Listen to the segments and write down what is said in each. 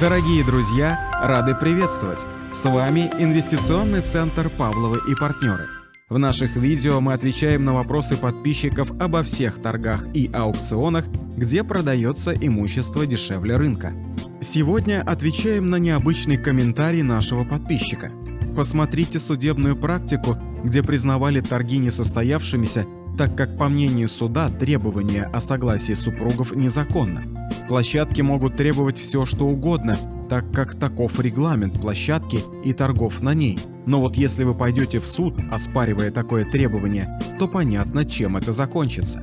Дорогие друзья, рады приветствовать! С вами Инвестиционный центр «Павловы и партнеры». В наших видео мы отвечаем на вопросы подписчиков обо всех торгах и аукционах, где продается имущество дешевле рынка. Сегодня отвечаем на необычный комментарий нашего подписчика. Посмотрите судебную практику, где признавали торги несостоявшимися так как, по мнению суда, требование о согласии супругов незаконно. Площадки могут требовать все, что угодно, так как таков регламент площадки и торгов на ней. Но вот если вы пойдете в суд, оспаривая такое требование, то понятно, чем это закончится.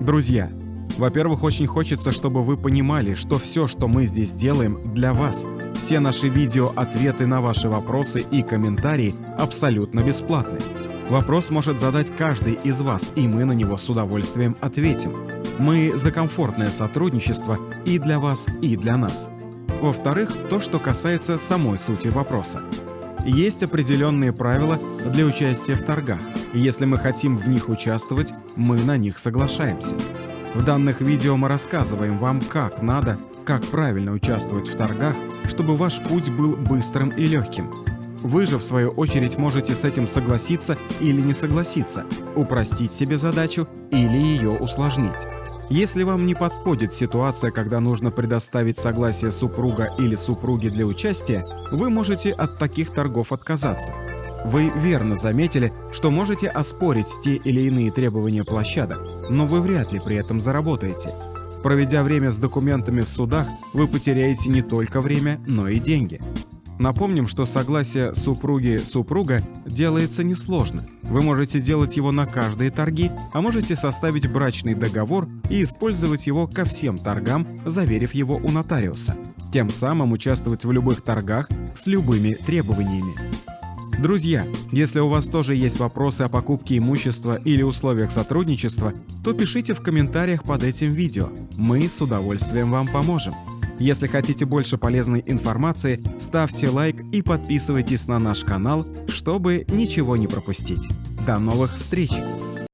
Друзья, во-первых, очень хочется, чтобы вы понимали, что все, что мы здесь делаем, для вас. Все наши видео, ответы на ваши вопросы и комментарии абсолютно бесплатны. Вопрос может задать каждый из вас, и мы на него с удовольствием ответим. Мы за комфортное сотрудничество и для вас, и для нас. Во-вторых, то, что касается самой сути вопроса. Есть определенные правила для участия в торгах, если мы хотим в них участвовать, мы на них соглашаемся. В данных видео мы рассказываем вам, как надо, как правильно участвовать в торгах, чтобы ваш путь был быстрым и легким, вы же, в свою очередь, можете с этим согласиться или не согласиться, упростить себе задачу или ее усложнить. Если вам не подходит ситуация, когда нужно предоставить согласие супруга или супруги для участия, вы можете от таких торгов отказаться. Вы верно заметили, что можете оспорить те или иные требования площадок, но вы вряд ли при этом заработаете. Проведя время с документами в судах, вы потеряете не только время, но и деньги. Напомним, что согласие супруги-супруга делается несложно. Вы можете делать его на каждые торги, а можете составить брачный договор и использовать его ко всем торгам, заверив его у нотариуса. Тем самым участвовать в любых торгах с любыми требованиями. Друзья, если у вас тоже есть вопросы о покупке имущества или условиях сотрудничества, то пишите в комментариях под этим видео. Мы с удовольствием вам поможем. Если хотите больше полезной информации, ставьте лайк и подписывайтесь на наш канал, чтобы ничего не пропустить. До новых встреч!